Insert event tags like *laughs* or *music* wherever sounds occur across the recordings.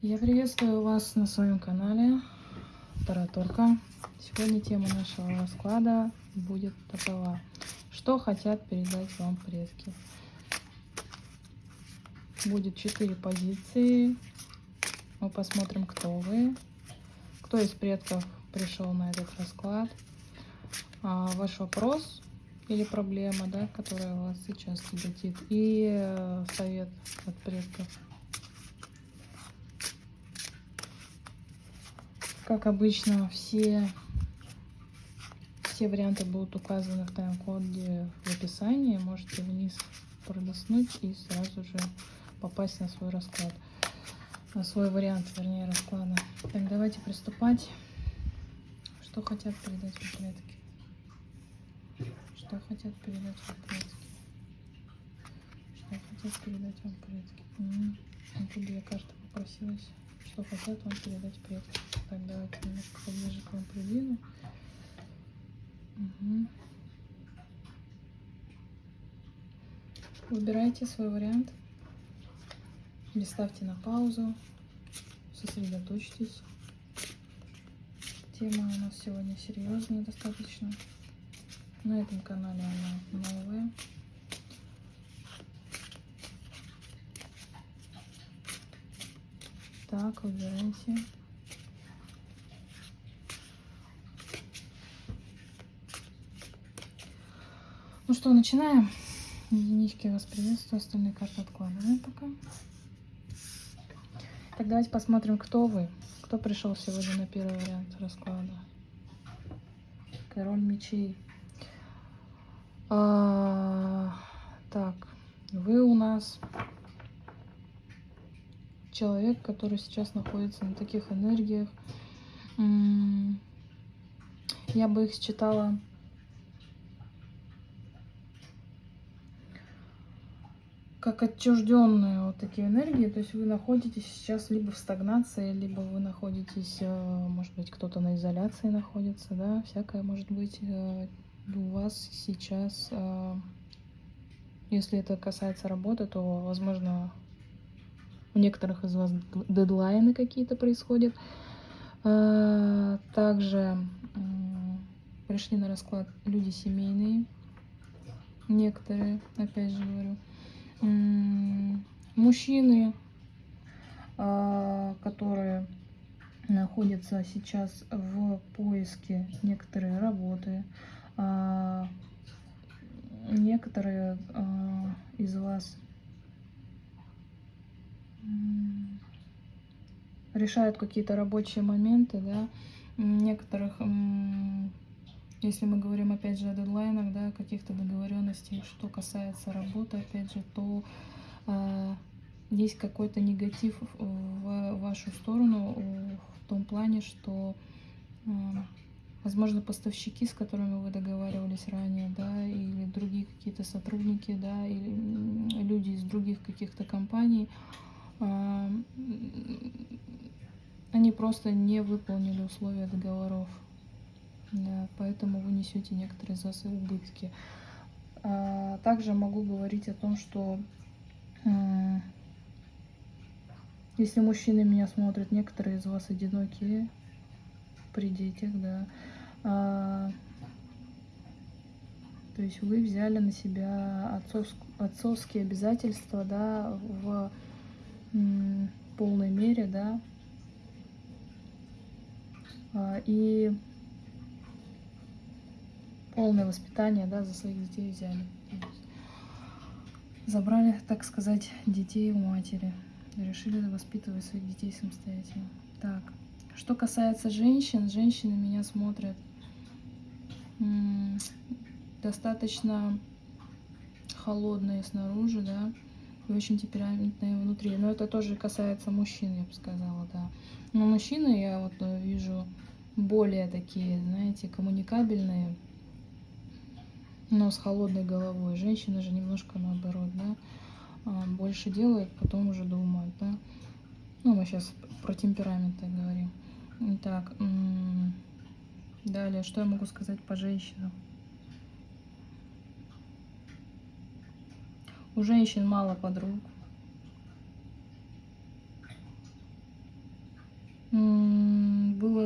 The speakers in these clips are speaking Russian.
Я приветствую вас на своем канале Тараторка. Сегодня тема нашего расклада будет такова. Что хотят передать вам предки? Будет четыре позиции. Мы посмотрим, кто вы. Кто из предков пришел на этот расклад. А, ваш вопрос или проблема, да, которая вас сейчас тяготит. И э, совет от предков. Как обычно, все, все варианты будут указаны в тайм-коде в описании. Можете вниз пролистнуть и сразу же попасть на свой расклад. На свой вариант, вернее, расклада. Так, давайте приступать. Что хотят передать вам? Что хотят передать вам предки? Что хотят передать вам предки? Откуда я карта попросилась? Что хотят вам передать предки? Так, давайте немножко поближе к вам придвину. Угу. Выбирайте свой вариант. Или ставьте на паузу. Сосредоточьтесь. Тема у нас сегодня серьезная достаточно. На этом канале она новая. Так, выбирайте. Ну что, начинаем. Единички вас приветствую, остальные карты откладываем пока. Так, давайте посмотрим, кто вы. Кто пришел сегодня на первый вариант расклада. Король мечей. А, так, вы у нас человек, который сейчас находится на таких энергиях. Я бы их считала как отчужденные вот такие энергии. То есть вы находитесь сейчас либо в стагнации, либо вы находитесь, э, может быть, кто-то на изоляции находится, да, всякое может быть э, у вас сейчас. Э, если это касается работы, то, возможно, у некоторых из вас дедлайны какие-то происходят. Также пришли на расклад люди семейные, некоторые, опять же говорю. Мужчины, а, которые находятся сейчас в поиске некоторой работы, а, некоторые из вас решают какие-то рабочие моменты, да, некоторых если мы говорим, опять же, о дедлайнах, да, каких-то договоренностей, что касается работы, опять же, то э, есть какой-то негатив в вашу сторону в том плане, что, э, возможно, поставщики, с которыми вы договаривались ранее, да, или другие какие-то сотрудники, да, или люди из других каких-то компаний, э, они просто не выполнили условия договоров. Да, поэтому вы несете некоторые за свои убытки. А, также могу говорить о том, что если мужчины меня смотрят, некоторые из вас одинокие при детях, да. А, то есть вы взяли на себя отцовск, отцовские обязательства, да, в полной мере, да. А, и полное воспитание, да, за своих детей взяли. Забрали, так сказать, детей у матери. Решили воспитывать своих детей самостоятельно. Так, что касается женщин, женщины меня смотрят достаточно холодные снаружи, да, и очень темпераментные внутри. Но это тоже касается мужчин, я бы сказала, да. Но мужчины я вот э, вижу более такие, знаете, коммуникабельные, но с холодной головой. Женщины же немножко наоборот, да, а, больше делают, потом уже думают, да. Ну, мы сейчас про темпераменты говорим. Так, далее, что я могу сказать по женщинам? У женщин мало подруг.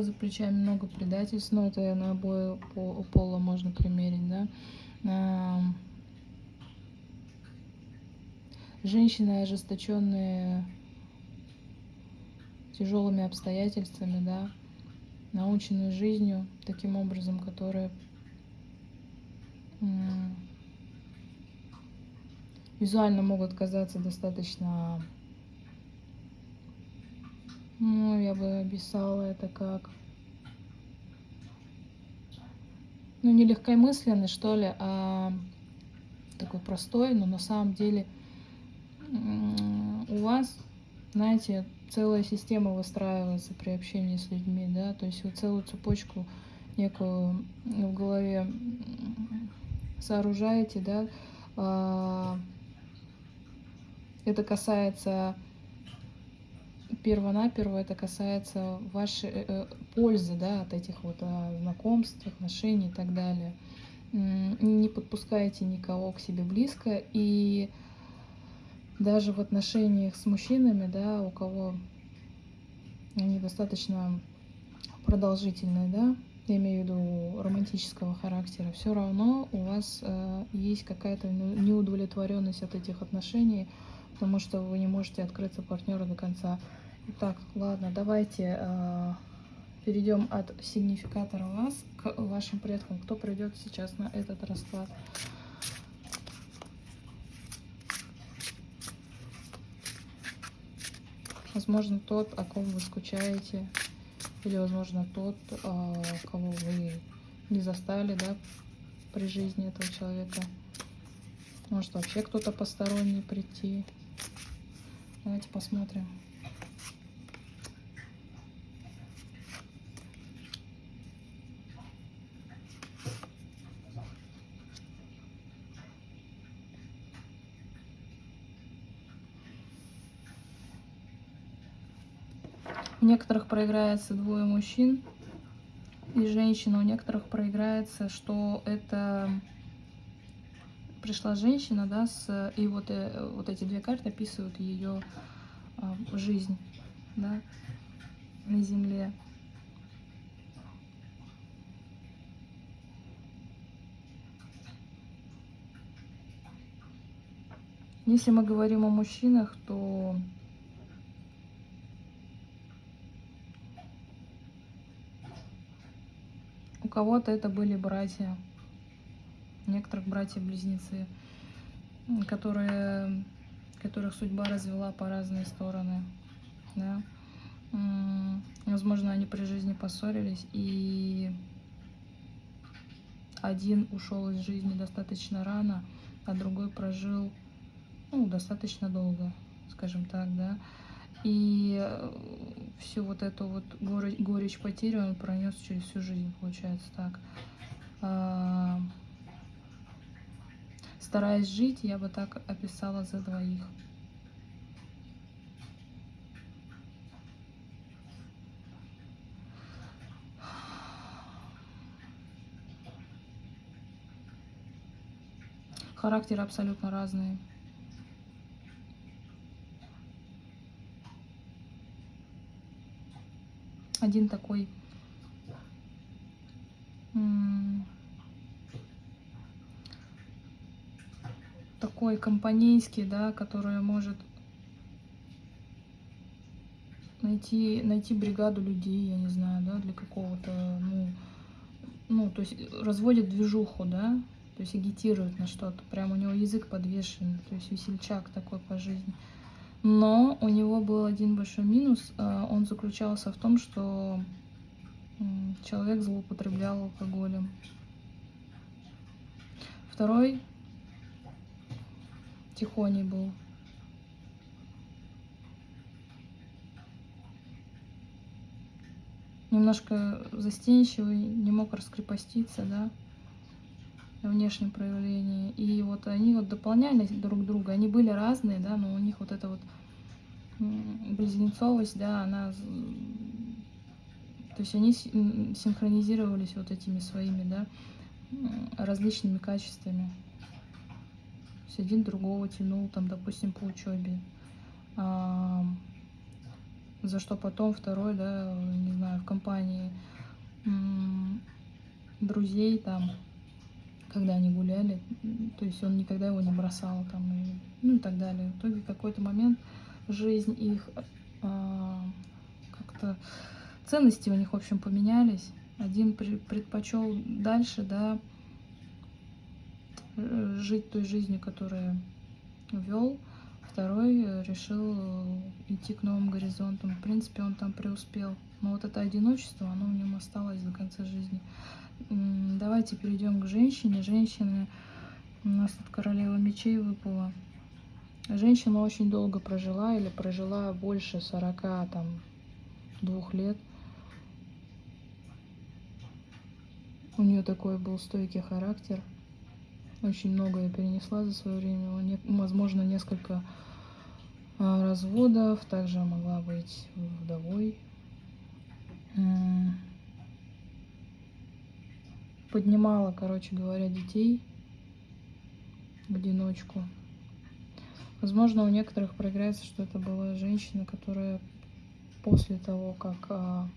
за плечами много предательств, но это на обои пола можно примерить, да. Женщины ожесточенные тяжелыми обстоятельствами, да, наученные жизнью таким образом, которые визуально могут казаться достаточно, ну, я бы описала это как, ну, не легкомысленный, что ли, а такой простой, но на самом деле у вас, знаете, целая система выстраивается при общении с людьми, да, то есть вы целую цепочку некую в голове сооружаете, да, а, это касается перво-наперво, это касается вашей э, э, пользы, да, от этих вот а, знакомств, отношений и так далее. Не подпускайте никого к себе близко и даже в отношениях с мужчинами, да, у кого они достаточно продолжительные, да, я имею в виду романтического характера, все равно у вас э, есть какая-то неудовлетворенность от этих отношений, потому что вы не можете открыться партнеру до конца. Итак, ладно, давайте э, перейдем от сигнификатора вас к вашим предкам. Кто придет сейчас на этот расклад? Возможно, тот, о ком вы скучаете, или, возможно, тот, а, кого вы не застали, да, при жизни этого человека. Может, вообще кто-то посторонний прийти. Давайте посмотрим. У некоторых проиграется двое мужчин и женщина, у некоторых проиграется, что это пришла женщина, да, с, и вот, э, вот эти две карты описывают ее а, жизнь, да, на земле. Если мы говорим о мужчинах, то кого-то это были братья, некоторых братья-близнецы, которые, которых судьба развела по разные стороны. Да? Возможно, они при жизни поссорились, и один ушел из жизни достаточно рано, а другой прожил ну, достаточно долго, скажем так, да. И э, всю вот эту вот горечь, горечь потери он пронес через всю жизнь, получается так. Стараясь жить, я бы так описала за двоих. Характеры абсолютно разные. один такой такой компанейский, да, который может найти, найти бригаду людей, я не знаю, да, для какого-то, ну, ну, то есть разводит движуху, да, то есть агитирует на что-то, прям у него язык подвешен, то есть весельчак такой по жизни. Но у него был один большой минус. Э, он заключался в том, что человек злоупотреблял алкоголем. Второй тихоней был. Немножко застенчивый, не мог раскрепоститься, да, внешнем проявлении. И вот они вот дополняли друг друга. Они были разные, да, но у них вот эта вот близнецовость, да, она... То есть они синхронизировались вот этими своими, да, различными качествами. Есть один другого тянул, там, допустим, по учебе. А, за что потом второй, да, не знаю, в компании друзей там, когда они гуляли, то есть он никогда его не бросал там, и, ну и так далее. В итоге какой-то момент жизнь их а, как-то ценности у них, в общем, поменялись. Один предпочел дальше, да, жить той жизнью, которую вел, второй решил идти к новым горизонтам. В принципе, он там преуспел. Но вот это одиночество, оно в нем осталось до конца жизни. Давайте перейдем к женщине. Женщины, у нас тут королева мечей выпала. Женщина очень долго прожила или прожила больше 40 там, двух лет. У нее такой был стойкий характер. Очень многое перенесла за свое время. Возможно, несколько а, разводов. Также могла быть вдовой. Поднимала, короче говоря, детей в одиночку. Возможно, у некоторых проиграется, что это была женщина, которая после того, как а,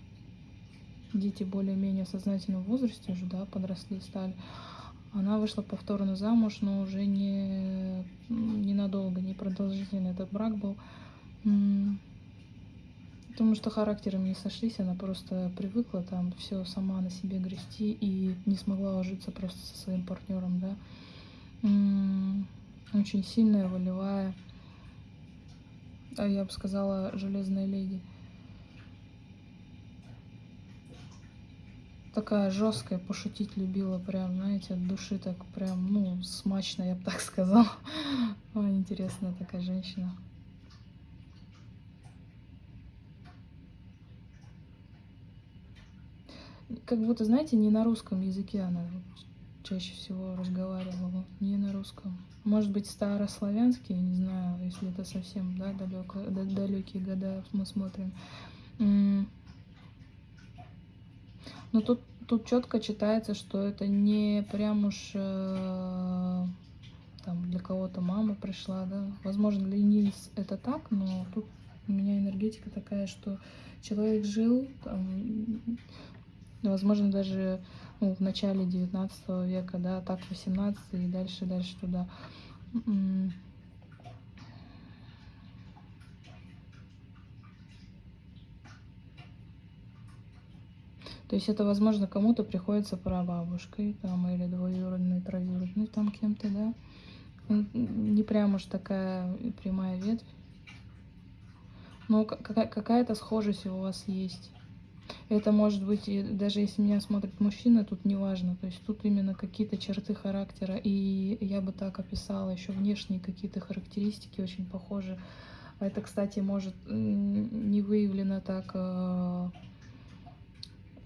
дети более-менее в сознательном возрасте уже, да, подросли, стали, она вышла повторно замуж, но уже не ненадолго, не продолжительно этот брак был. Потому что характерами не сошлись, она просто привыкла там все сама на себе грести и не смогла ужиться просто со своим партнером, да. Очень сильная, волевая, а я бы сказала, железная леди. Такая жесткая, пошутить любила, прям, знаете, от души так прям, ну, смачно, я бы так сказала. *laughs* Интересная такая женщина. как будто, знаете, не на русском языке она чаще всего разговаривала, не на русском. Может быть, старославянский, не знаю, если это совсем, да, далеко, далекие года мы смотрим. Но тут, тут четко читается, что это не прям уж э, там для кого-то мама пришла, да. Возможно, для Нильс это так, но тут у меня энергетика такая, что человек жил, там, возможно, даже ну, в начале 19 века, да, так 18 и дальше, дальше туда. То есть это, возможно, кому-то приходится прабабушкой, там, или двоюродной, троюродной, там, кем-то, да. Не прям уж такая прямая ветвь. Но какая-то схожесть у вас есть. Это может быть, даже если меня смотрит мужчина, тут не важно. То есть тут именно какие-то черты характера. И я бы так описала еще внешние какие-то характеристики очень похожи. Это, кстати, может не выявлено так э,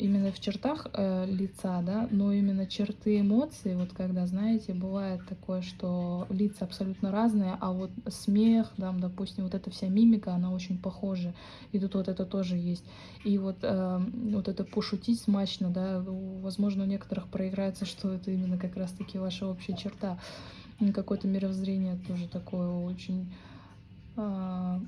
именно в чертах э, лица, да, но именно черты эмоций, вот когда, знаете, бывает такое, что лица абсолютно разные, а вот смех, там, допустим, вот эта вся мимика, она очень похожа, и тут вот это тоже есть. И вот, э, вот это пошутить смачно, да, возможно, у некоторых проиграется, что это именно как раз-таки ваша общая черта. Какое-то мировоззрение тоже такое очень... Э,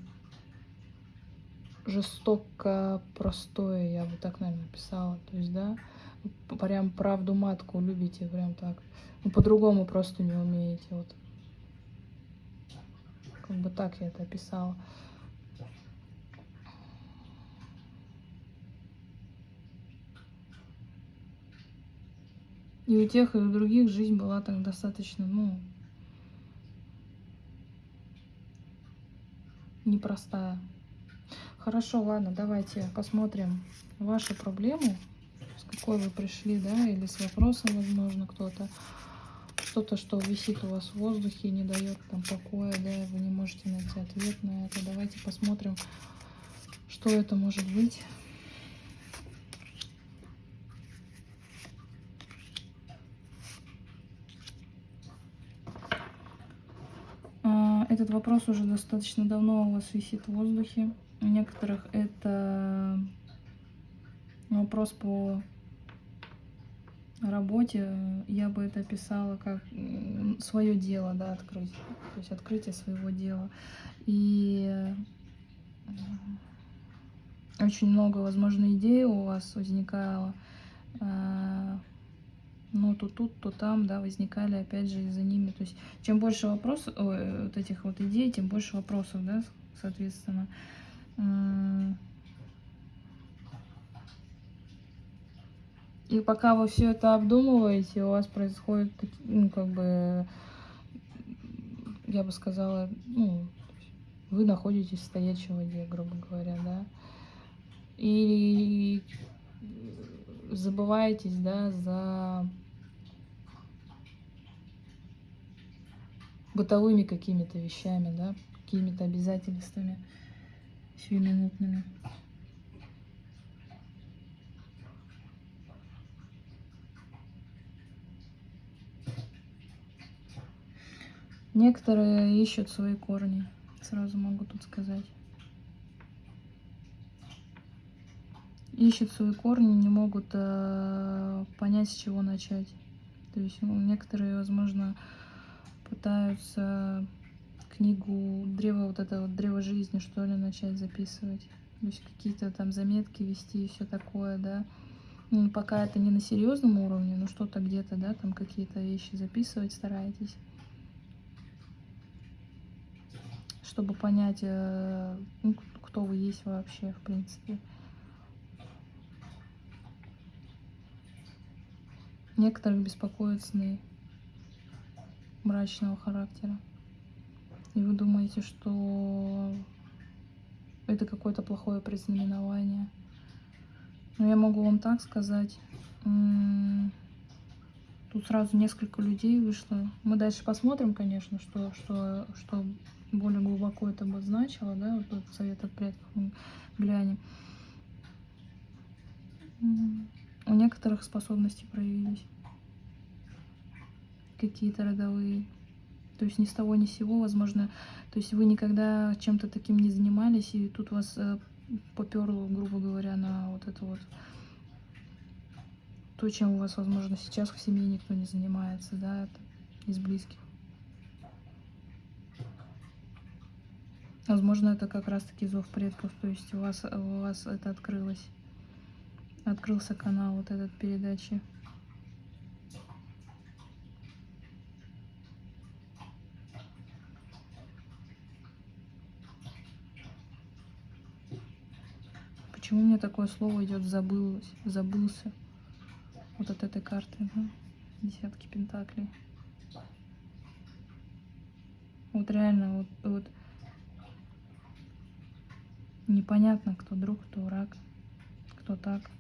жестоко простое, я бы так, наверное, написала. То есть, да, прям правду матку любите, прям так. Ну, по-другому просто не умеете, вот. Как бы так я это описала. И у тех, и у других жизнь была так достаточно, ну, непростая. Хорошо, ладно, давайте посмотрим ваши проблемы, с какой вы пришли, да, или с вопросом, возможно, кто-то. Что-то, что висит у вас в воздухе, не дает там покоя, да, вы не можете найти ответ на это. Давайте посмотрим, что это может быть. А, этот вопрос уже достаточно давно у вас висит в воздухе. У некоторых это вопрос по работе. Я бы это описала как свое дело, да, открыть. То есть открытие своего дела. И очень много, возможно, идей у вас возникало. А, ну, то тут, то там, да, возникали, опять же, из-за ними. То есть, чем больше вопросов, вот этих вот идей, тем больше вопросов, да, соответственно. И пока вы все это обдумываете, у вас происходит, ну, как бы, я бы сказала, ну, вы находитесь в стоячей воде, грубо говоря, да. И забываетесь, да, за бытовыми какими-то вещами, да, какими-то обязательствами сиюминутными. Некоторые ищут свои корни, сразу могу тут сказать. Ищут свои корни, не могут э, понять, с чего начать. То есть ну, некоторые, возможно, пытаются книгу древо вот это вот древо жизни что ли начать записывать. То есть какие-то там заметки вести и все такое да. Ну, пока это не на серьезном уровне но что-то где-то да там какие-то вещи записывать старайтесь. Чтобы понять э, ну, кто вы есть вообще в принципе. Некоторых беспокоят сны мрачного характера. И вы думаете, что это какое-то плохое предзнаменование. Но я могу вам так сказать. Тут сразу несколько людей вышло. Мы дальше посмотрим, конечно, что, что, что более глубоко это бы значило, да, вот этот совет от предков мы глянем. У некоторых способности проявились какие-то родовые. То есть ни с того ни с сего, возможно, то есть вы никогда чем-то таким не занимались, и тут вас э, поперло, грубо говоря, на вот это вот то, чем у вас, возможно, сейчас в семье никто не занимается, да, из близких. Возможно, это как раз-таки зов предков, то есть у вас, у вас это открылось, открылся канал вот этот передачи. Почему мне такое слово идет забылось, забылся? Вот от этой карты, да? Десятки пентаклей. Вот реально, вот, вот непонятно, кто друг, кто враг, кто так.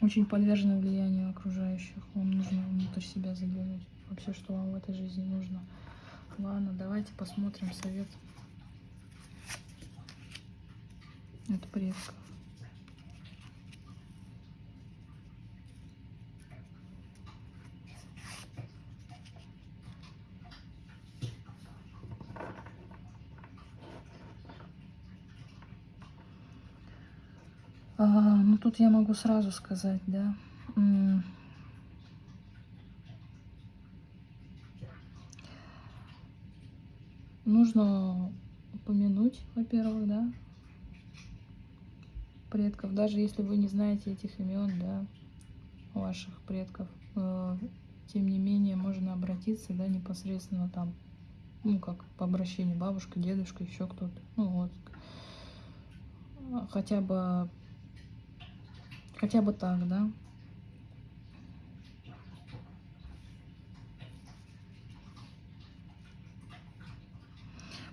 Очень подвержены влиянию окружающих. Вам нужно внутрь себя заглянуть. Вообще, что вам в этой жизни нужно. Ладно, давайте посмотрим совет от предков. А, ну тут я могу сразу сказать, да, нужно упомянуть, во-первых, да, предков, даже если вы не знаете этих имен, да, ваших предков, э, тем не менее можно обратиться, да, непосредственно там, ну, как по обращению бабушка, дедушка, еще кто-то, ну, вот, хотя бы, хотя бы так, да,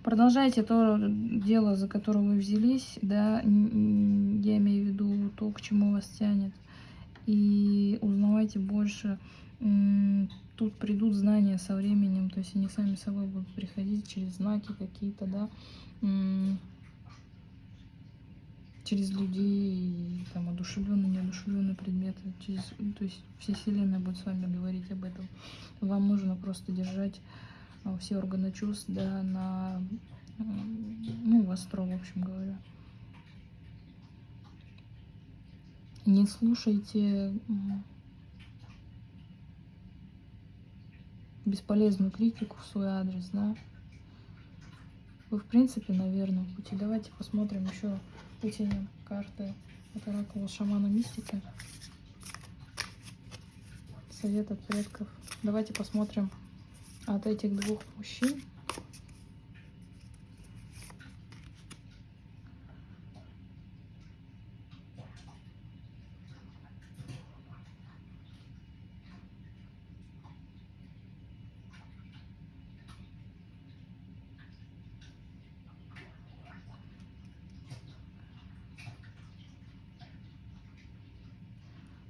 Продолжайте то дело, за которое вы взялись, да, я имею в виду то, к чему вас тянет. И узнавайте больше. Тут придут знания со временем, то есть они сами собой будут приходить через знаки какие-то, да, через людей, там, одушевленные, неодушевленные предметы, через, то есть вся Вселенная будет с вами говорить об этом. Вам нужно просто держать все органы чувств, да, на, ну, востро, в общем говоря. Не слушайте бесполезную критику в свой адрес, да. Вы, в принципе, на верном пути. Давайте посмотрим еще вытянем карты от оракула шамана мистика. Совет от предков. Давайте посмотрим от этих двух мужчин.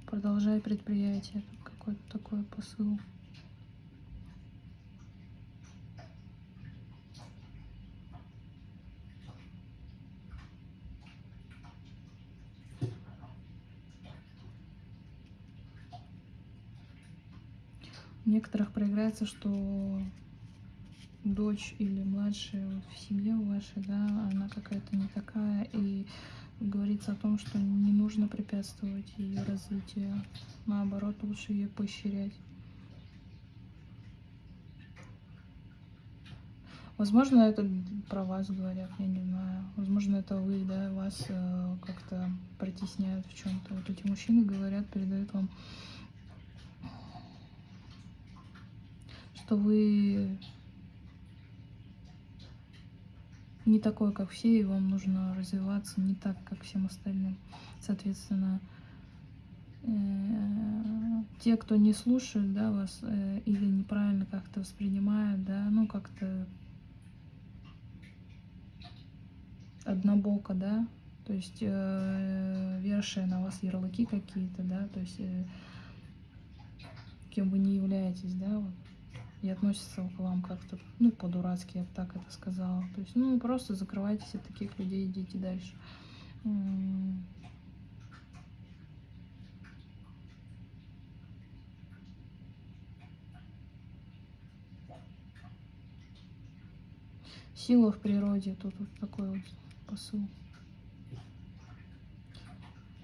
Продолжай предприятие. Какой-то такой посыл. У некоторых проиграется, что дочь или младшая в семье вашей, да, она какая-то не такая, и говорится о том, что не нужно препятствовать ее развитию, наоборот, лучше ее поощрять. Возможно, это про вас говорят, я не знаю. Возможно, это вы, да, вас э, как-то притесняют в чем-то. Вот эти мужчины говорят, передают вам что вы не такой, как все, и вам нужно развиваться не так, как всем остальным. Соответственно, э, те, кто не слушают, да, вас э, или неправильно как-то воспринимают, да, ну как-то однобоко, да, то есть э, вершие на вас ярлыки какие-то, да, то есть э, кем вы не являетесь, да, вот, и относятся к вам как-то, ну, по-дурацки, я бы так это сказала. То есть, ну, просто закрывайтесь от таких людей, идите дальше. Сила в природе, тут вот такой вот посыл.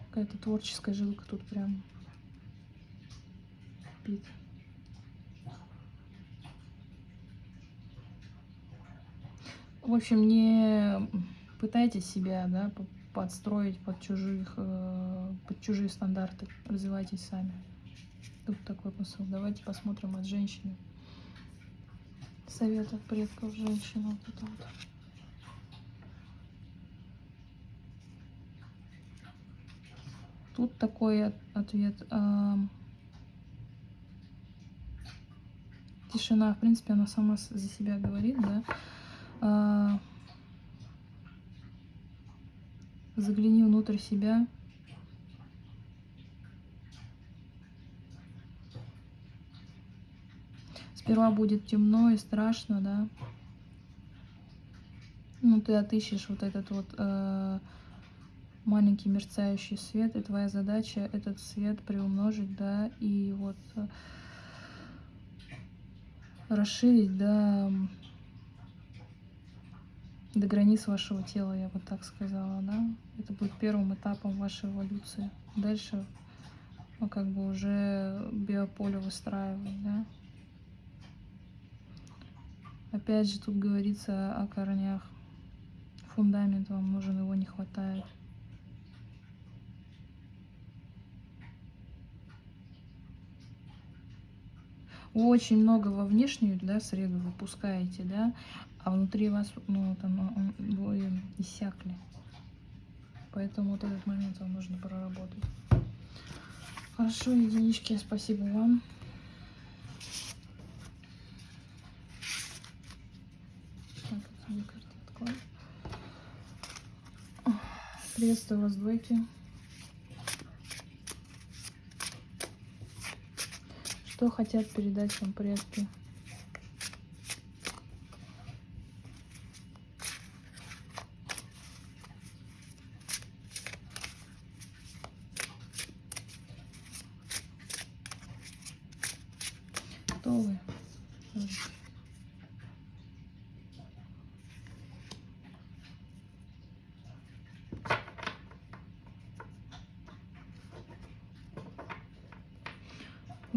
Какая-то творческая жилка тут прям спит. В общем, не пытайтесь себя да, подстроить под, чужих, э, под чужие стандарты. Развивайтесь сами. Тут такой посыл. Давайте посмотрим от женщины. Совет от предков женщины. Вот это вот. Тут такой ответ. Тишина, в принципе, она сама за себя говорит, да. А, загляни внутрь себя. Сперва будет темно и страшно, да. Ну, ты отыщешь вот этот вот э, маленький мерцающий свет, и твоя задача этот свет приумножить, да, и вот э, расширить, да, до границ вашего тела, я бы так сказала, да. Это будет первым этапом вашей эволюции. Дальше, ну, как бы уже биополе выстраивать, да. Опять же, тут говорится о корнях. Фундамент вам нужен, его не хватает. Очень много во внешнюю да, среду выпускаете, да, а внутри вас, ну, там, вы иссякли. Поэтому вот этот момент вам нужно проработать. Хорошо, единички, спасибо вам. Приветствую вас, двойки. Что хотят передать вам предки?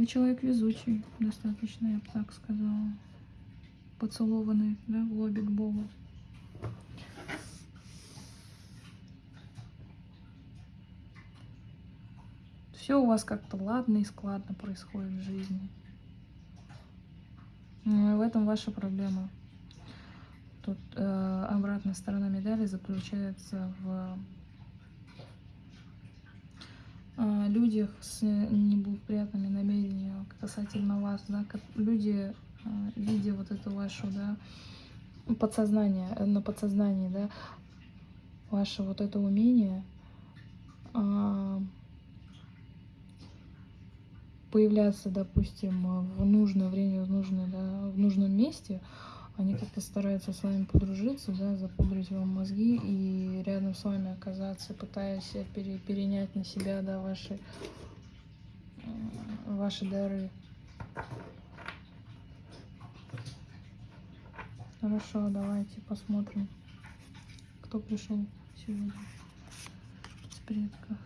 человек везучий достаточно, я бы так сказала. Поцелованный, да, в лобик Бога. Все у вас как-то ладно и складно происходит в жизни. Ну, но в этом ваша проблема. Тут э, обратная сторона медали заключается в людях с неблагоприятными намерениями касательно вас, да, люди, э, видя вот эту вашу, да, подсознание, э, на подсознании, да, ваше вот это умение э, появляться, допустим, в нужное время, в, нужное, да, в нужном месте, они как-то стараются с вами подружиться, да, запудрить вам мозги и рядом с вами оказаться, пытаясь пере, перенять на себя, да, ваши, ваши дары. Хорошо, давайте посмотрим, кто пришел сегодня с предков.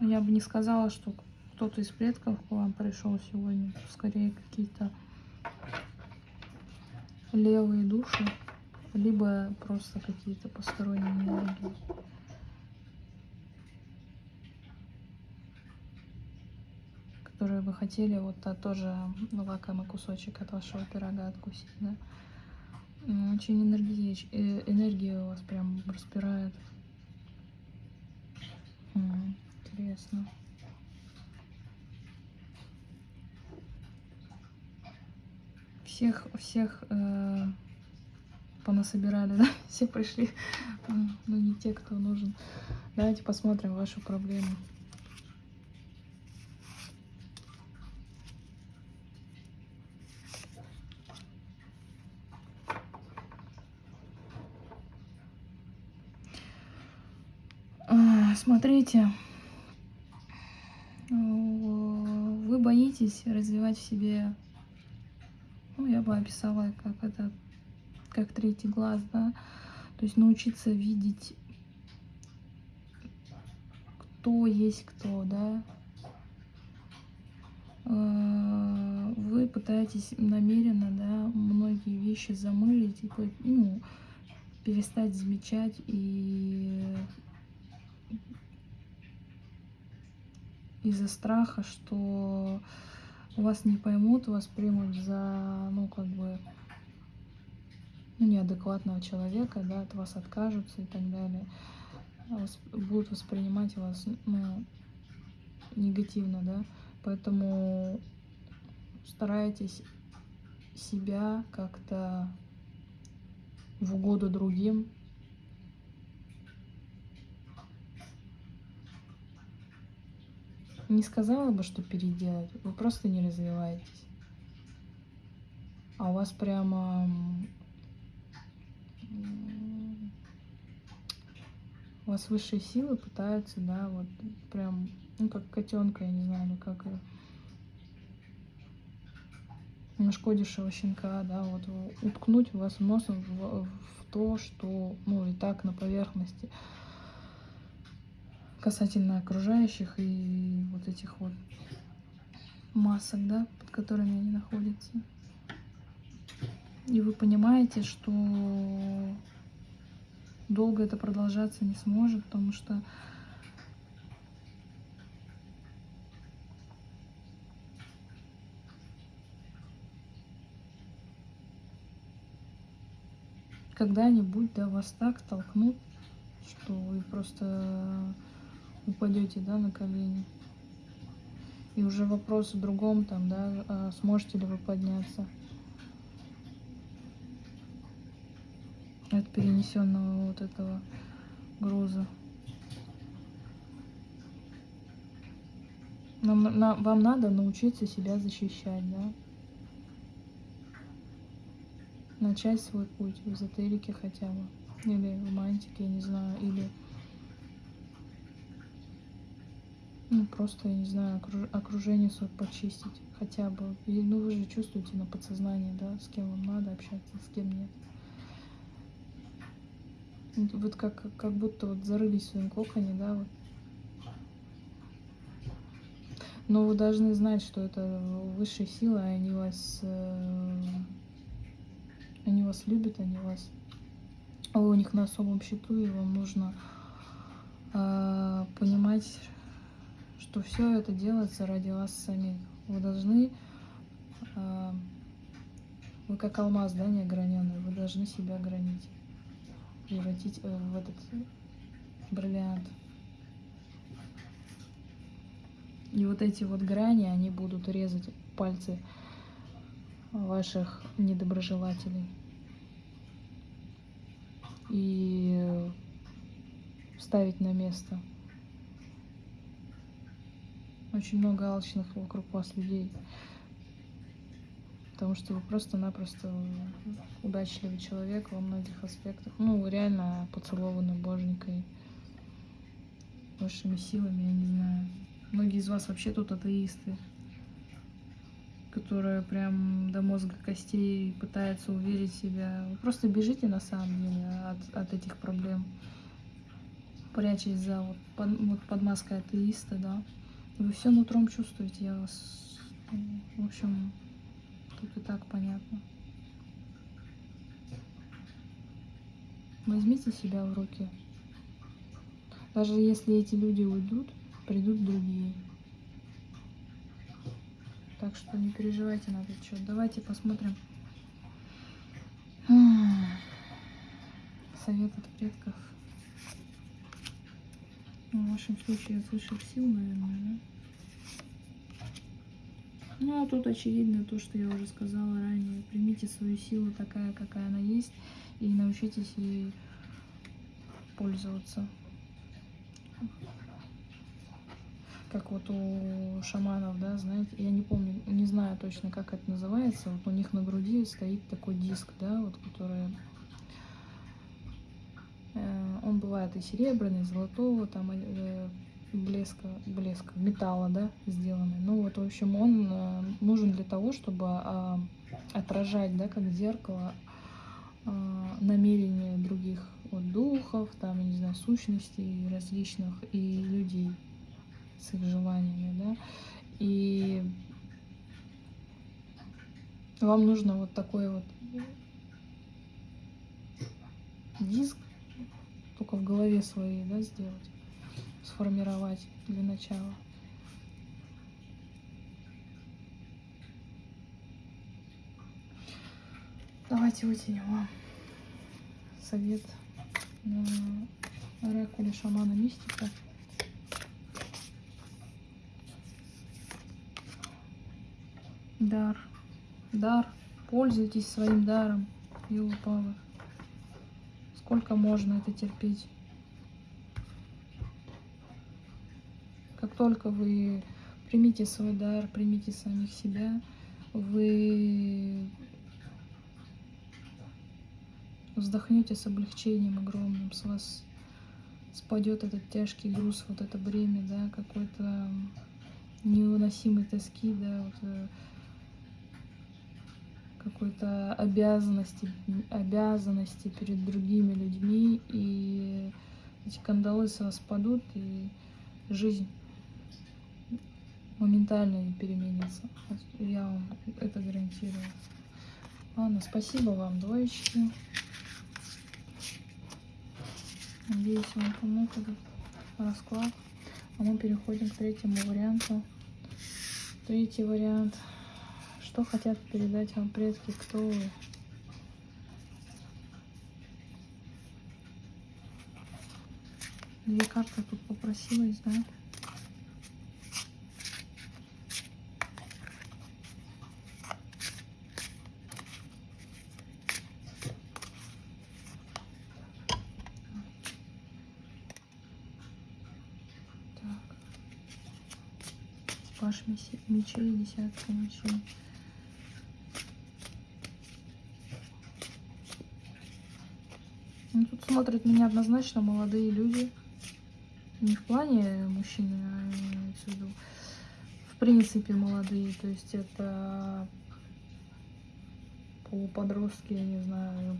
Я бы не сказала, что кто-то из предков к вам пришел сегодня. Скорее какие-то левые души, либо просто какие-то посторонние энергии. которые вы хотели вот а, тоже лакомый кусочек от вашего пирога откусить, да? Очень энергия, э, энергия у вас прям распирает интересно. Всех, всех э, понасобирали, *laughs* да? Все пришли, но ну, не те, кто нужен. Давайте посмотрим вашу проблему. Смотрите, боитесь развивать в себе, ну, я бы описала, как это, как третий глаз, да, то есть научиться видеть, кто есть кто, да, э, вы пытаетесь намеренно, да, многие вещи замылить и, ну, перестать замечать и из-за страха, что вас не поймут, вас примут за, ну, как бы, ну, неадекватного человека, да, от вас откажутся и так далее. Вас, будут воспринимать вас, ну, негативно, да. Поэтому старайтесь себя как-то в угоду другим не сказала бы, что переделать, вы просто не развиваетесь. А у вас прямо у вас высшие силы пытаются, да, вот прям, ну как котенка, я не знаю, ну как нашкодившего щенка, да, вот уткнуть вас носом в, в то, что, ну и так на поверхности касательно окружающих и вот этих вот масок, да, под которыми они находятся. И вы понимаете, что долго это продолжаться не сможет, потому что когда-нибудь да, вас так толкнут, что вы просто упадете, да, на колени. И уже вопрос в другом, там, да, а сможете ли вы подняться от перенесенного вот этого груза. Нам, на, вам надо научиться себя защищать, да? Начать свой путь в эзотерике хотя бы. Или в мантике, я не знаю, или Ну, просто, я не знаю, окружение свое почистить хотя бы. И, ну, вы же чувствуете на подсознании, да, с кем вам надо общаться, с кем нет. Вот как, как будто вот зарылись в своем коконе, да, вот. Но вы должны знать, что это высшие силы, они вас, э, они вас любят, они вас, вы у них на особом счету, и вам нужно э, понимать, что все это делается ради вас самих. Вы должны, э, вы как алмаз, да, неограненный, вы должны себя огранить, превратить в этот бриллиант. И вот эти вот грани, они будут резать пальцы ваших недоброжелателей. И ставить на место. Очень много алчных вокруг вас людей. Потому что вы просто-напросто удачливый человек во многих аспектах. Ну, реально поцелованы боженькой, высшими силами, я не знаю. Многие из вас вообще тут атеисты, которые прям до мозга костей пытаются уверить себя. Вы просто бежите на самом деле от, от этих проблем, прячась за вот под, вот под маской атеиста, да. Вы все нутром чувствуете, я вас... В общем, тут и так понятно. Возьмите себя в руки. Даже если эти люди уйдут, придут другие. Так что не переживайте на этот счет. Давайте посмотрим совет от предков. Ну, в вашем случае от высших сил, наверное, да? Ну, а тут очевидно то, что я уже сказала ранее. Примите свою силу такая, какая она есть, и научитесь ей пользоваться как вот у шаманов, да, знаете, я не помню, не знаю точно, как это называется, вот у них на груди стоит такой диск, да, вот, который, э, он бывает и серебряный, и золотого, там, э, блеска, блеска, металла, да, сделанный. Ну вот, в общем, он э, нужен для того, чтобы э, отражать, да, как зеркало, э, намерения других вот, духов, там, я не знаю, сущностей различных и людей с их желаниями, да, и вам нужно вот такой вот диск только в голове своей, да, сделать, сформировать для начала. Давайте вытянем вам совет на оракуле шамана мистика. Дар. Дар. Пользуйтесь своим даром. Его Павлов. Сколько можно это терпеть? Как только вы примите свой дар, примите самих себя, вы вздохнете с облегчением огромным, с вас спадет этот тяжкий груз, вот это бремя, да, какой-то невыносимой тоски, да, вот, э, какой-то обязанности, обязанности перед другими людьми, и эти кандалы с вас падут, и жизнь моментально переменится. Я вам это гарантирую. Ладно, спасибо вам, двоечки. Надеюсь, вам помог этот расклад. А мы переходим к третьему варианту. Третий вариант – что хотят передать вам предки? Кто вы? Две карты тут попросилась, да? Мечей, десятка мечей. Ну, тут смотрят меня однозначно молодые люди. Не в плане мужчины, а виду в принципе молодые. То есть это полуподростки, я не знаю,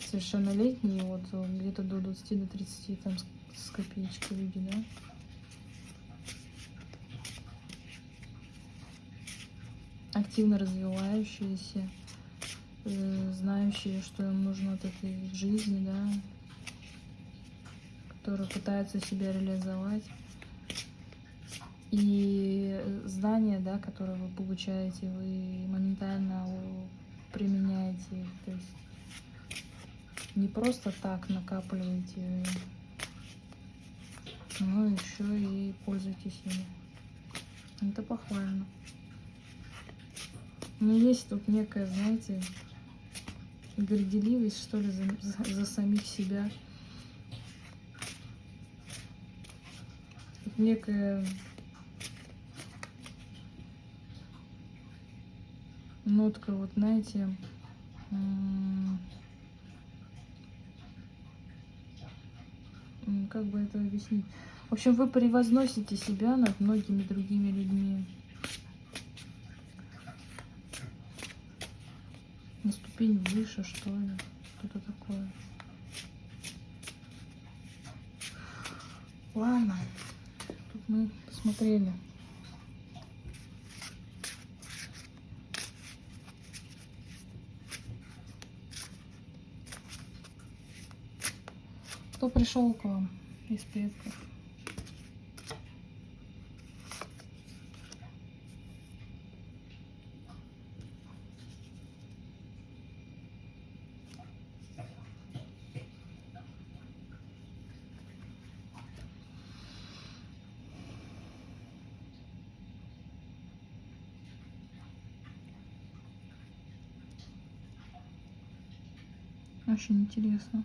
совершеннолетние, вот где-то до 20 до 30 там с копеечкой люди, да. Активно развивающиеся, э, знающие, что им нужно от этой жизни, да, которые пытаются себя реализовать. И знания, да, которые вы получаете, вы моментально применяете их. То есть не просто так накапливаете, но еще и пользуйтесь ими. Это похвально. Но есть тут некая, знаете, горделивость, что ли, за, за, за самих себя. Тут некая нотка, вот знаете, как бы это объяснить? В общем, вы превозносите себя над многими другими людьми. На ступень выше, что ли. Что-то такое. Ладно. Тут мы посмотрели. Кто пришел к вам из предков? Очень интересно.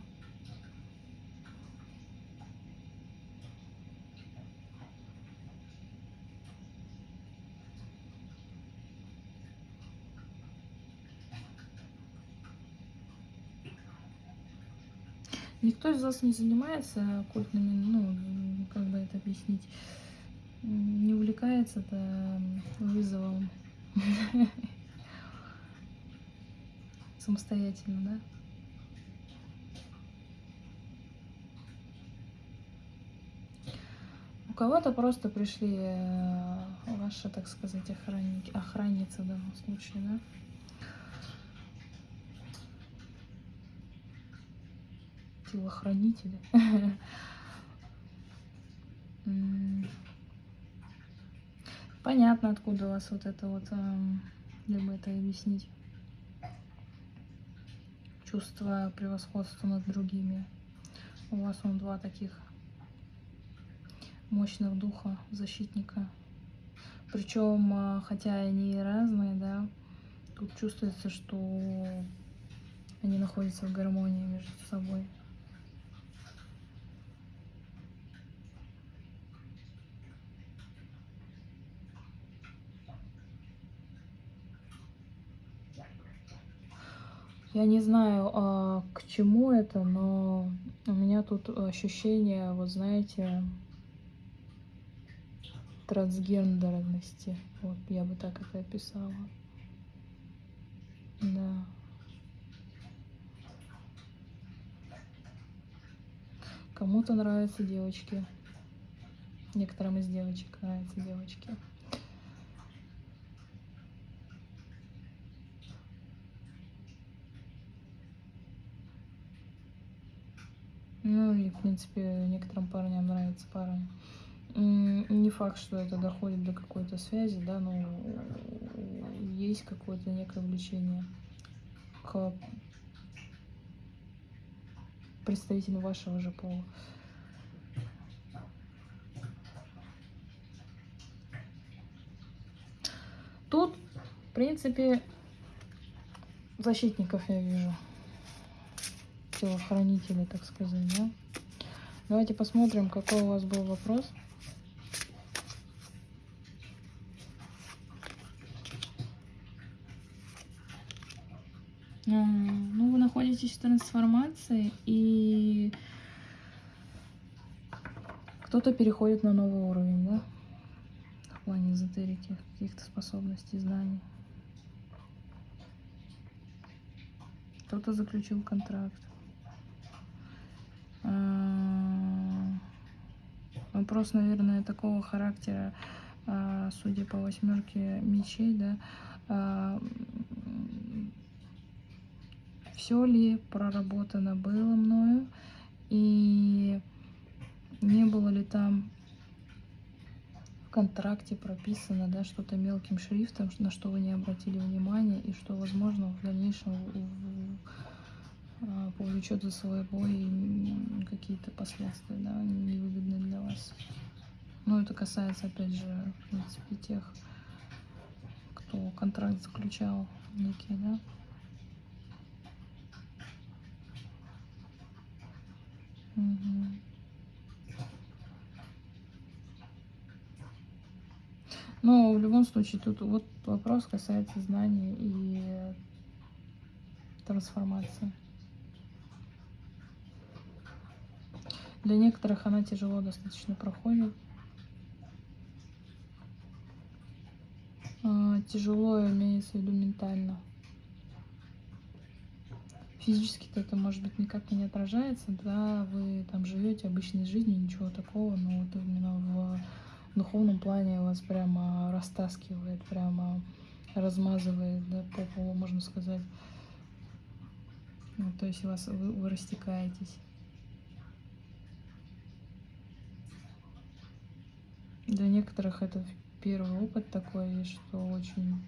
Никто из вас не занимается оккультными, ну, как бы это объяснить, не увлекается это вызовом *laughs* самостоятельно, да? У кого-то просто пришли э, ваши, так сказать, охранники, охранницы в данном случае, да? телохранители. *laughs* Понятно, откуда у вас вот это вот, либо это объяснить. Чувство превосходства над другими. У вас он два таких мощных духа, защитника. Причем, а, хотя они разные, да, тут чувствуется, что они находятся в гармонии между собой. Я не знаю, а, к чему это, но у меня тут ощущение, вот знаете, трансгендерности. Вот я бы так это описала. Да. Кому-то нравятся девочки. Некоторым из девочек нравятся девочки. Ну и, в принципе, некоторым парням нравится парень. Не факт, что это доходит до какой-то связи, да, но есть какое-то некое влечение к представителю вашего же пола. Тут, в принципе, защитников я вижу телохранителей, так сказать, да? Давайте посмотрим, какой у вас был вопрос. Ну, вы находитесь в трансформации, и кто-то переходит на новый уровень, да? В плане эзотерики, каких-то способностей, знаний. Кто-то заключил контракт. Вопрос, наверное, такого характера, а, судя по восьмерке мечей, да, а, все ли проработано было мною и не было ли там в контракте прописано да, что-то мелким шрифтом, на что вы не обратили внимания и что, возможно, в дальнейшем а, повлечет за собой какие-то последствия, да, невыгодные для вас. Но это касается, опять же, в принципе, тех, кто контракт заключал некий, да. Угу. Но в любом случае тут вот вопрос касается знаний и трансформации. Для некоторых она тяжело достаточно проходит. А, тяжело имеется в виду ментально. Физически-то это, может быть, никак не отражается, да, вы там живете обычной жизнью, ничего такого, но вот именно в духовном плане вас прямо растаскивает, прямо размазывает, да, по полу, можно сказать. Ну, то есть вас, вы, вы растекаетесь. Для некоторых это первый опыт такой, что очень,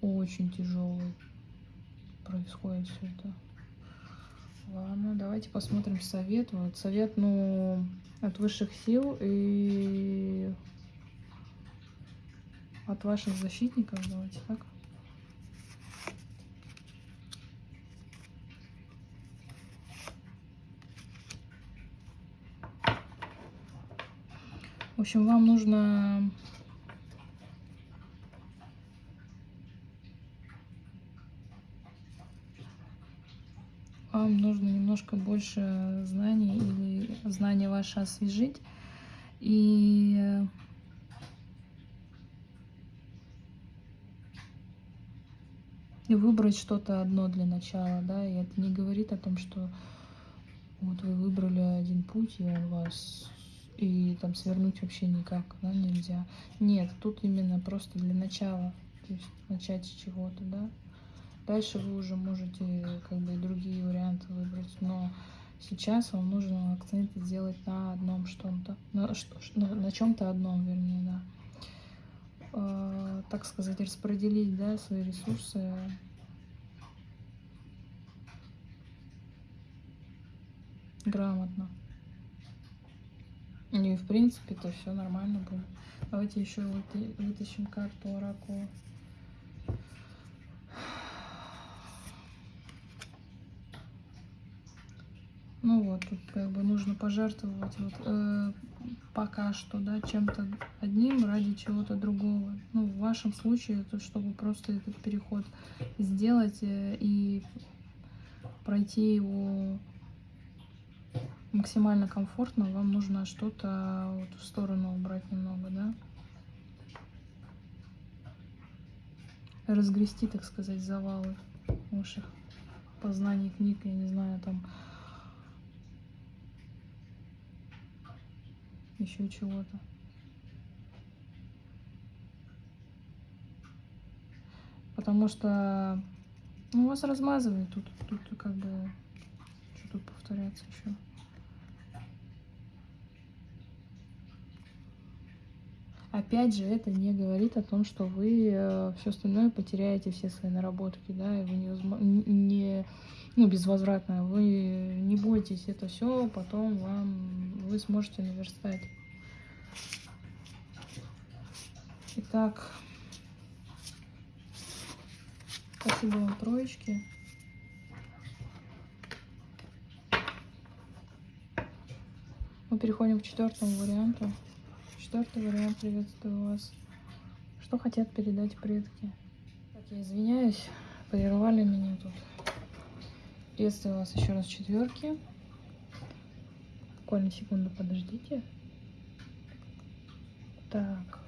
очень тяжелый происходит все это. Ладно, давайте посмотрим совет. Вот совет, ну, от высших сил и от ваших защитников. Давайте так. В общем, вам нужно вам нужно немножко больше знаний или знания ваши освежить и и выбрать что-то одно для начала, да, и это не говорит о том, что вот вы выбрали один путь, и он вас и там свернуть вообще никак, да, нельзя. Нет, тут именно просто для начала, то есть начать с чего-то, да. Дальше вы уже можете как бы другие варианты выбрать, но сейчас вам нужно акцент сделать на одном что-то, на, на, на чем-то одном, вернее, да. Э, так сказать, распределить, да, свои ресурсы грамотно. И в принципе то все нормально будет. Давайте еще вытащим карту оракула. Ну вот, тут как бы нужно пожертвовать вот, э, пока что, да, чем-то одним ради чего-то другого. Ну, в вашем случае, это чтобы просто этот переход сделать э, и пройти его максимально комфортно, вам нужно что-то вот в сторону убрать немного, да. Разгрести, так сказать, завалы ваших познаний книг, я не знаю, там еще чего-то. Потому что ну, вас размазывает тут, тут как бы, что тут повторяться еще. Опять же, это не говорит о том, что вы э, все остальное потеряете, все свои наработки, да, и вы не, не ну, безвозвратно. Вы не бойтесь, это все потом вам вы сможете наверстать. Итак, спасибо вам, троечки. Мы переходим к четвертому варианту. Четвертый вариант приветствую вас. Что хотят передать предки? Так, я извиняюсь, прервали меня тут. Приветствую вас еще раз четверки. Буквально секунду подождите. Так,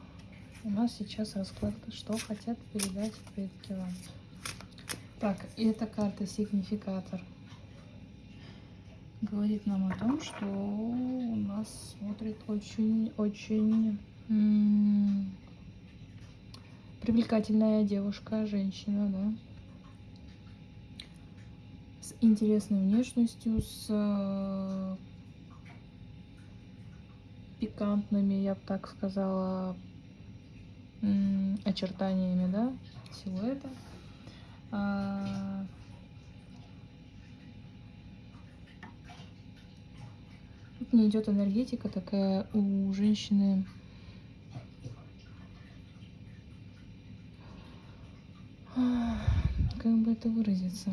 у нас сейчас расклад, что хотят передать предки вам. Так, эта карта сигнификатор говорит нам о том, что у нас смотрит очень-очень привлекательная девушка, женщина, да, интересной внешностью, с э, пикантными, я бы так сказала, очертаниями, да, силуэта. А, тут не идет энергетика такая у женщины. Как бы это выразиться?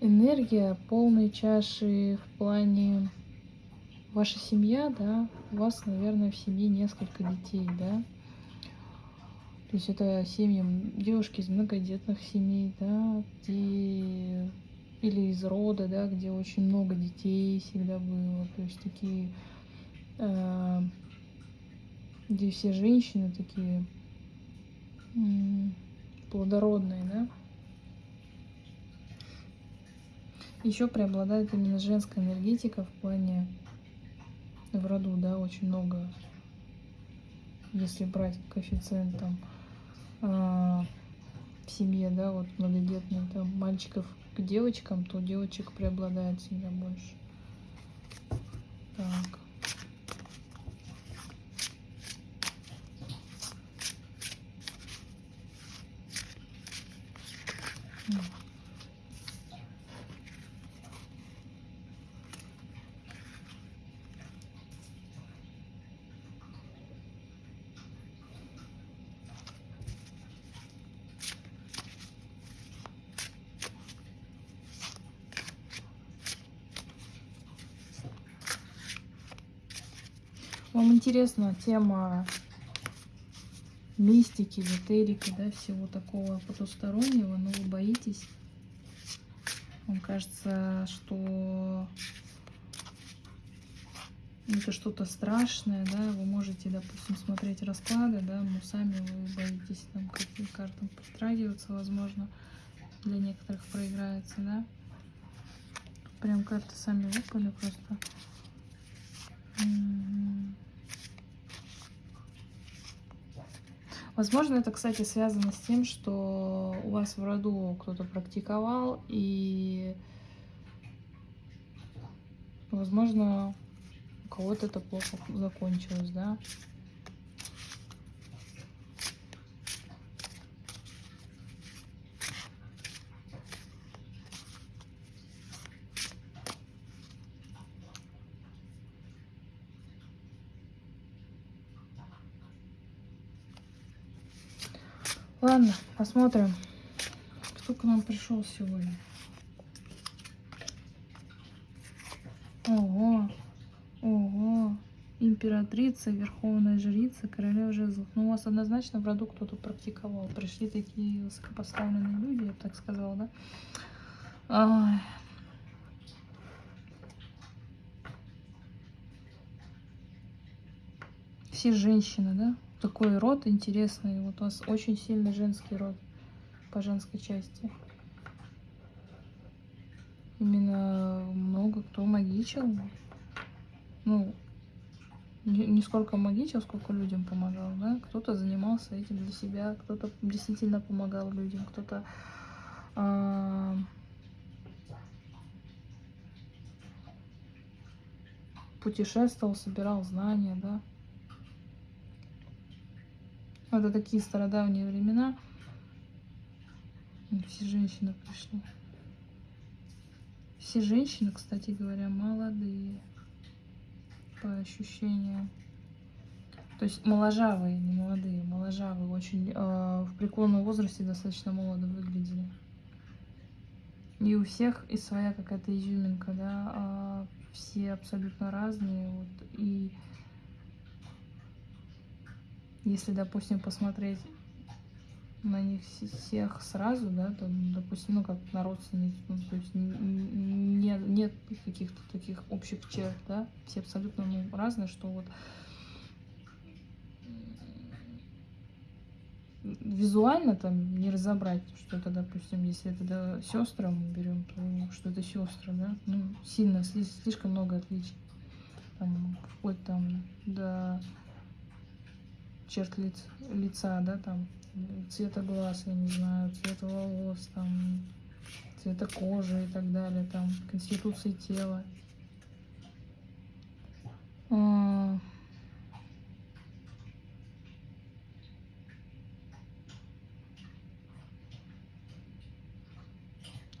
Энергия полной чаши в плане ваша семья, да, у вас, наверное, в семье несколько детей, да, то есть это семьи, девушки из многодетных семей, да, где или из рода, да, где очень много детей всегда было, то есть такие, э, где все женщины такие э, плодородные, да. Еще преобладает именно женская энергетика в плане в роду, да, очень много, если брать коэффициент там а, в семье, да, вот многодетные, там мальчиков к девочкам, то девочек преобладает всегда больше. Так. Mm. Вам интересна тема мистики, эзотерики, да, всего такого потустороннего, но вы боитесь. Вам кажется, что это что-то страшное, да, вы можете, допустим, смотреть расклады, да, но сами вы боитесь там каким картам притрагиваться, возможно, для некоторых проиграется, да. Прям карты сами выпали просто. Возможно, это, кстати, связано с тем, что у вас в роду кто-то практиковал, и, возможно, у кого-то это плохо закончилось, да? Ладно, посмотрим, кто к нам пришел сегодня. Ого, ого, императрица, верховная жрица, королева жезлов. Ну, у вас однозначно в роду кто-то практиковал. Пришли такие высокопоставленные люди, я так сказала, да? Ай. Все женщины, да? Такой род интересный. Вот у вас очень сильный женский род по женской части. Именно много кто магичил. Ну, не, не сколько магичил, сколько людям помогал, да. Кто-то занимался этим для себя, кто-то действительно помогал людям, кто-то а, путешествовал, собирал знания, да. Это такие стародавние времена. Все женщины пришли. Все женщины, кстати говоря, молодые. По ощущениям. То есть моложавые, не молодые, моложавые. Очень э, в преклонном возрасте достаточно молодо выглядели. И у всех и своя какая-то изюминка, да. А все абсолютно разные. Вот, и если, допустим, посмотреть на них всех сразу, да, то, допустим, ну, как на родственниц, ну, то есть нет, нет каких-то таких общих черт, да, все абсолютно ну, разные, что вот визуально там не разобрать, что это, допустим, если это да, сестры мы берем, то что это сестры, да, ну, сильно, слишком много отличий, там, вплоть там до черт лиц, лица, да, там, цвета глаз, я не знаю, цвета волос, там, цвета кожи и так далее, там, конституции тела. А,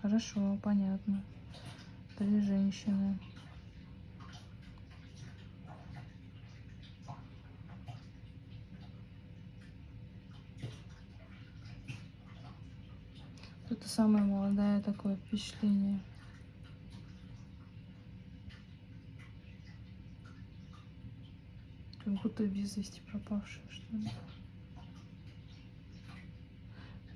Хорошо, понятно. Три женщины. Это самое молодое такое впечатление. Как будто без вести пропавшая, что ли.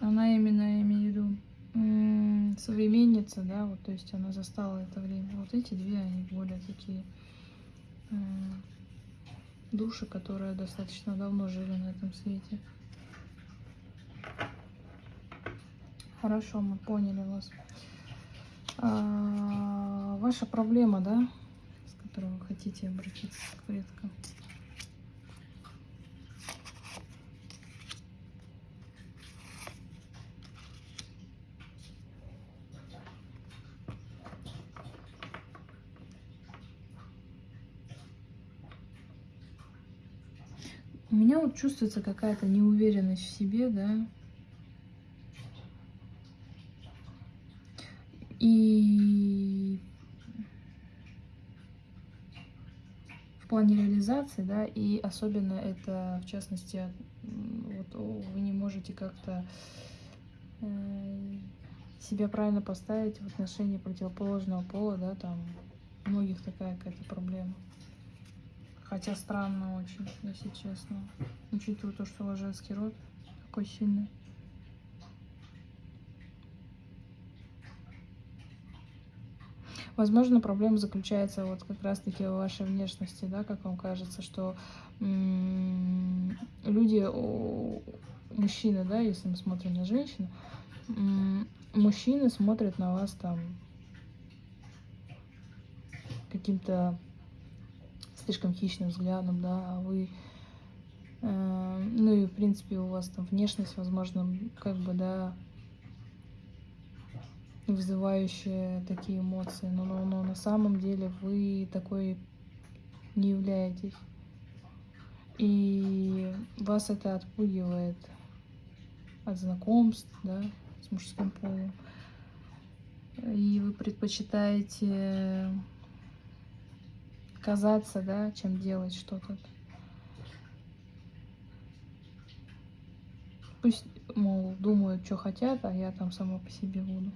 Она именно, имею в виду, современница, да, вот, то есть она застала это время. Вот эти две, они более такие души, которые достаточно давно жили на этом свете. Хорошо, мы поняли вас. А, ваша проблема, да, с которой вы хотите обратиться к предкам? У меня вот чувствуется какая-то неуверенность в себе, да, И в плане реализации, да, и особенно это, в частности, вот вы не можете как-то э, себя правильно поставить в отношении противоположного пола, да, там у многих такая какая-то проблема. Хотя странно очень, если честно, учитывая то, что у женский род такой сильный. Возможно, проблема заключается вот как раз-таки в вашей внешности, да, как вам кажется, что люди, мужчины, да, если мы смотрим на женщину, мужчины смотрят на вас там каким-то слишком хищным взглядом, да, а вы, э, ну и в принципе у вас там внешность, возможно, как бы, да, вызывающие такие эмоции, но, но, но на самом деле вы такой не являетесь. И вас это отпугивает от знакомств, да, с мужским полом. И вы предпочитаете казаться, да, чем делать что-то. Пусть, мол, думают, что хотят, а я там сама по себе буду.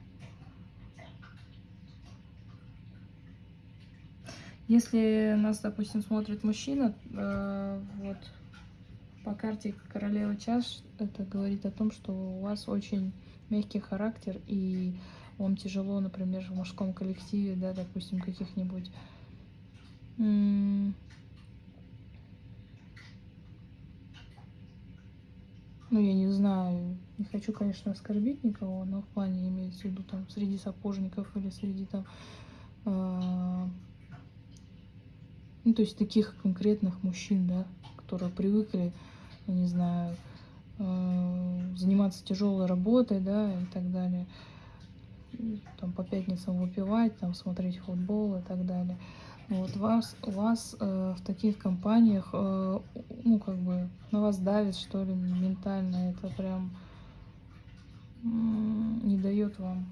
Если нас, допустим, смотрит мужчина, э, вот по карте королева чаш, это говорит о том, что у вас очень мягкий характер, и вам тяжело, например, в мужском коллективе, да, допустим, каких-нибудь ну, я не знаю, не хочу, конечно, оскорбить никого, но в плане имеется в виду там среди сапожников или среди там э, ну, то есть таких конкретных мужчин, да, которые привыкли, я не знаю, э, заниматься тяжелой работой, да, и так далее. Там по пятницам выпивать, там смотреть футбол и так далее. Вот вас, вас э, в таких компаниях, э, ну, как бы, на вас давит, что ли, ментально. Это прям не дает вам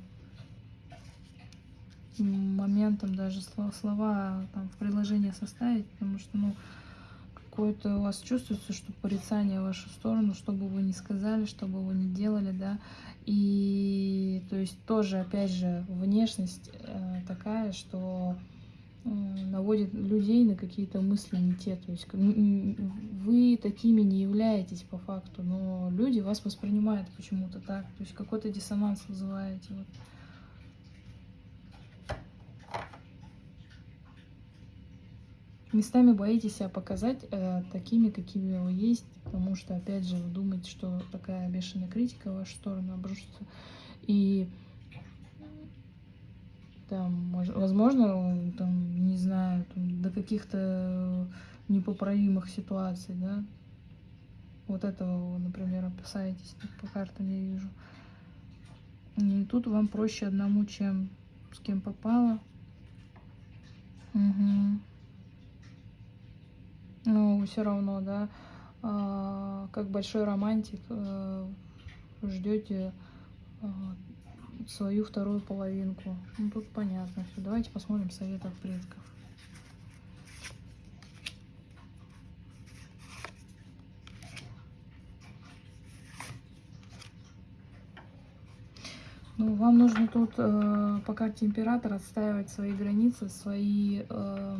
моментом даже слова, слова там, в предложении составить, потому что, ну, какое-то у вас чувствуется, что порицание в вашу сторону, что бы вы ни сказали, что бы вы ни делали, да, и то есть тоже, опять же, внешность э, такая, что э, наводит людей на какие-то мысли не те, то есть вы такими не являетесь по факту, но люди вас воспринимают почему-то так, то есть какой-то диссонанс вызываете, вот. Местами боитесь себя показать э, такими, какими вы есть, потому что, опять же, вы думаете, что такая бешеная критика в вашу сторону обрушится. И там, возможно, там, не знаю, там, до каких-то непоправимых ситуаций, да, вот этого, например, опасаетесь, по картам я вижу. И тут вам проще одному, чем с кем попало. Угу. Ну, все равно, да, а, как большой романтик, а, ждете а, свою вторую половинку. Ну, тут понятно все. Давайте посмотрим советов предков. Ну, вам нужно тут э, по карте императора отстаивать свои границы, свои, э,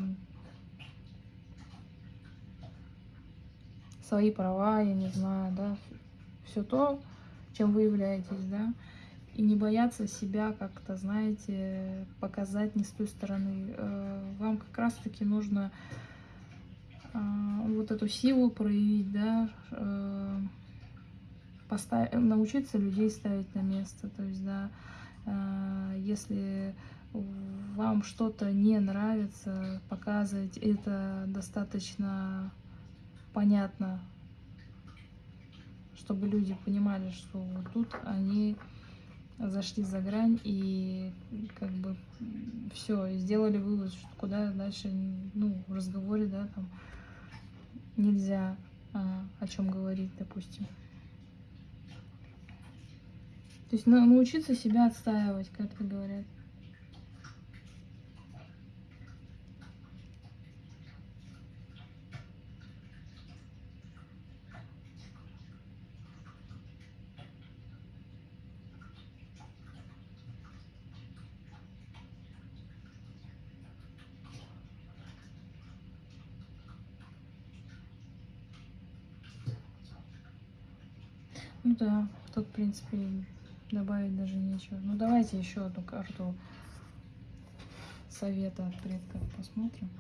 свои права, я не знаю, да, все то, чем вы являетесь, да, и не бояться себя как-то, знаете, показать не с той стороны. Э, вам как раз-таки нужно э, вот эту силу проявить, да, э, поставить, научиться людей ставить на место. То есть, да, если вам что-то не нравится, показывать это достаточно понятно, чтобы люди понимали, что вот тут они зашли за грань и как бы все, сделали вывод, что куда дальше, ну, в разговоре, да, там нельзя а, о чем говорить, допустим. То есть научиться себя отстаивать, как это говорят. Ну да, тут, в принципе, добавить даже нечего. Ну давайте еще одну карту совета от предков посмотрим.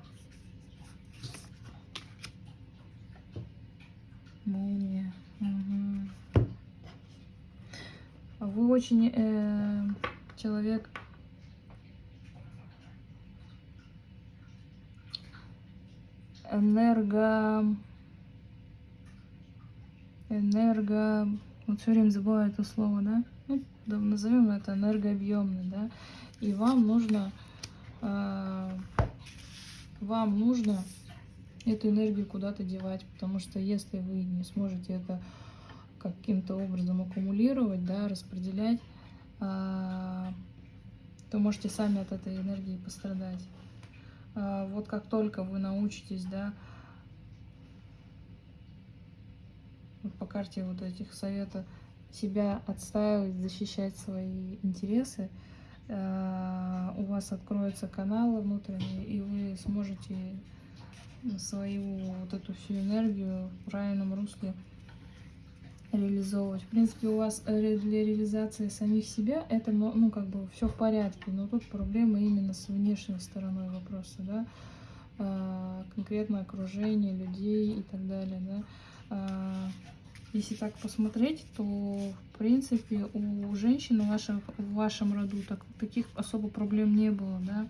Молния. Угу. Вы очень э, человек энерго энерго вот все время забываю это слово, да? Ну, назовем это энергообъемный, да? И вам нужно, э, вам нужно эту энергию куда-то девать, потому что если вы не сможете это каким-то образом аккумулировать, да, распределять, э, то можете сами от этой энергии пострадать. Э, вот как только вы научитесь, да, вот по карте вот этих советов себя отстаивать, защищать свои интересы, э, у вас откроются каналы внутренние, и вы сможете свою вот эту всю энергию в правильном русле реализовывать. В принципе, у вас для реализации самих себя это, ну, ну как бы все в порядке, но тут проблема именно с внешней стороной вопроса, да, э, конкретно окружение людей и так далее, да. Э, если так посмотреть, то в принципе у женщин в вашем, в вашем роду так, таких особо проблем не было, да.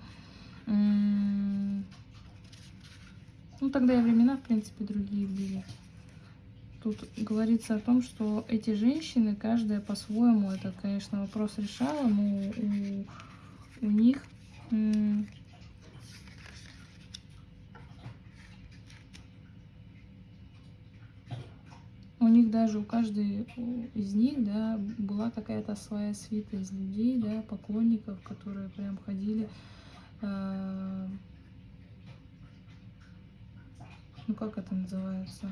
Ну, тогда и времена, в принципе, другие были. Тут говорится о том, что эти женщины, каждая по-своему, это, конечно, вопрос решала, но у, у них у них даже у каждой из них, да, была какая-то своя свита из людей, да, поклонников, которые прям ходили, э, ну как это называется,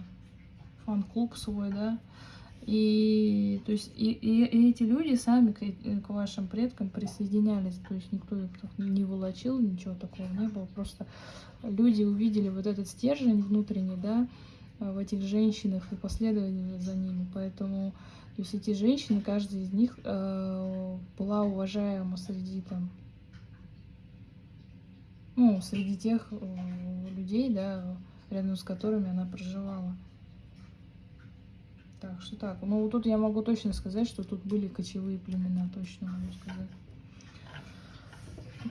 фан-клуб свой, да, и, то есть, и, и, и эти люди сами к, к вашим предкам присоединялись, то есть никто их не волочил, ничего такого не было, просто люди увидели вот этот стержень внутренний, да, в этих женщинах и последовали за ними. Поэтому то есть эти женщины, каждая из них э, была уважаема среди там, ну, среди тех э, людей, да, рядом с которыми она проживала. Так что так. Ну, тут я могу точно сказать, что тут были кочевые племена, точно могу сказать.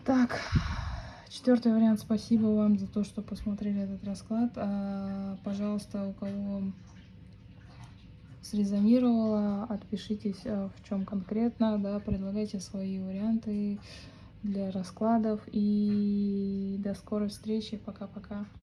Так. Четвертый вариант. Спасибо вам за то, что посмотрели этот расклад. А, пожалуйста, у кого срезонировало. Отпишитесь, э, в чем конкретно, да, предлагайте свои варианты для раскладов. И до скорой встречи. Пока-пока.